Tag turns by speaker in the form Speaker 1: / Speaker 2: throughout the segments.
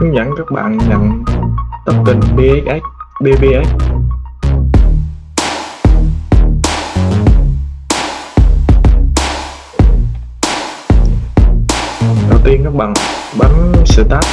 Speaker 1: hướng dẫn các bạn nhận token BSS BBS. đầu tiên các bạn bấm start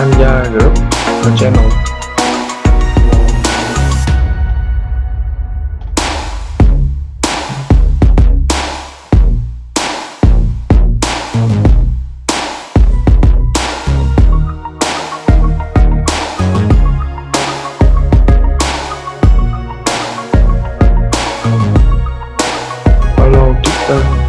Speaker 1: tham gia group và channel follow Twitter.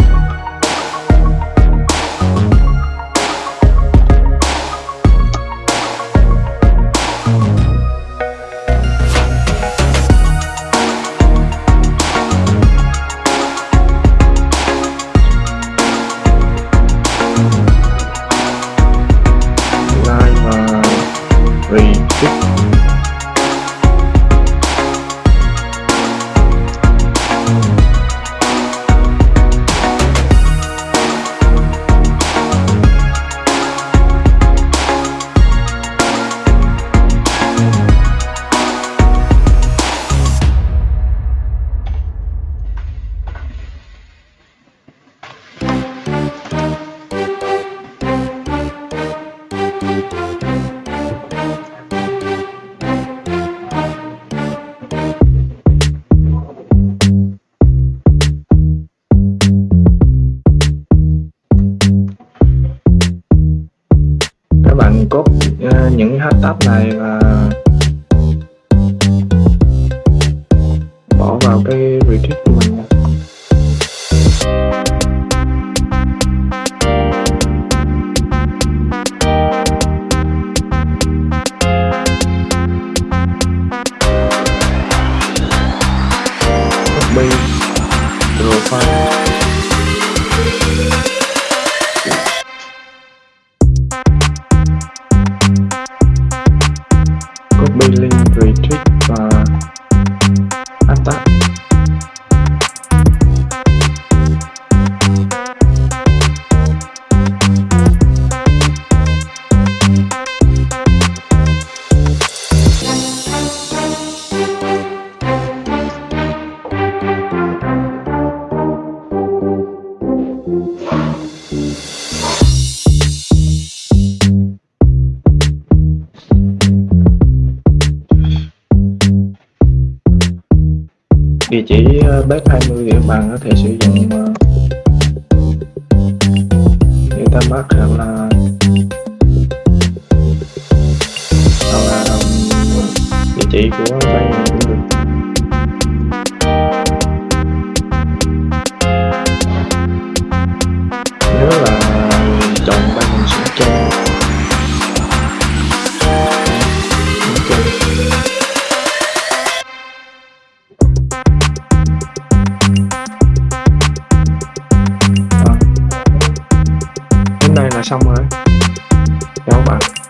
Speaker 1: Các bạn cốt uh, ờ, những hashtag này và bỏ vào cái retweet của mình copy profile copy link địa chỉ ờ, bếp 20 thì các có thể sử dụng ờ, Metamask hoặc là hoặc là địa chỉ của bạn xong rồi. Đúng không bạn.